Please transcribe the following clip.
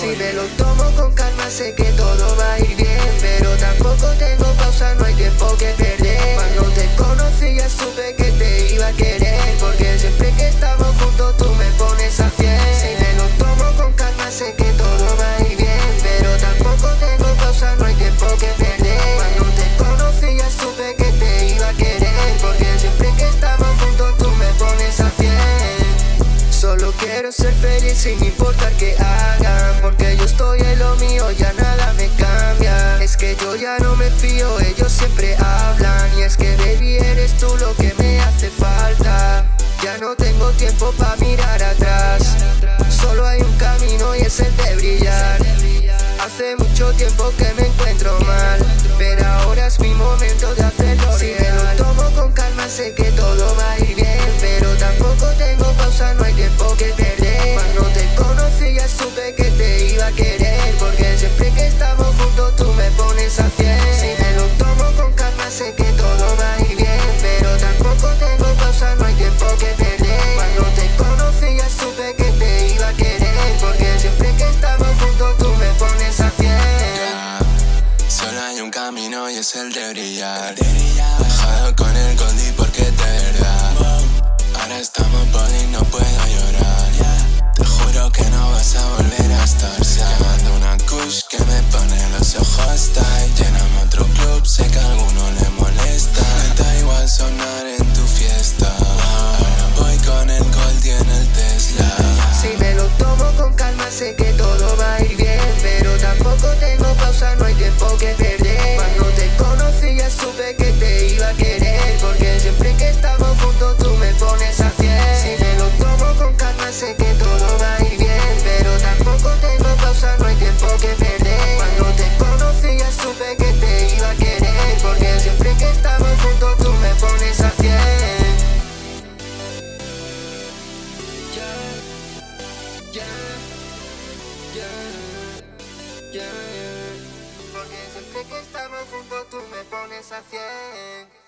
Si me lo tomo con calma sé que todo va a ir bien Pero tampoco tengo pausa, no hay tiempo que ser feliz sin importar que hagan Porque yo estoy en lo mío, ya nada me cambia. Es que yo ya no me fío, ellos siempre hablan Y es que baby eres tú lo que me hace falta. Ya no tengo tiempo para mirar atrás Solo hay un camino y es el de brillar. Hace mucho tiempo que me encuentro mal Pero ahora es mi momento va ir bien Pero tampoco tengo pausa, no hay tiempo que perder. Cuando te conocí ya supe que te iba a querer Porque siempre que estamos juntos tú me pones a fiel. Solo hay un camino y es el de brillar. Dejado con el Goldie porque de verdad. Ahora estamos body, no puedo llorar. Te juro que no vas a volver a estar. Llamando una kush que me pone los ojos tight. Lléname otro club, sé que alguno le sé que todo va a ir bien Pero tampoco tengo pausa, no hay tiempo que perder. Cuando te conocí ya supe que te iba a querer Porque siempre que estamos juntos tú me pones a fiel. Si me lo tomo con calma sé que todo va a ir bien Pero tampoco tengo pausa, no hay tiempo que perder. Cuando te conocí ya supe que te iba a querer Porque siempre que estamos juntos tú me pones a fiel Porque siempre que estamos juntos tú me pones a fiel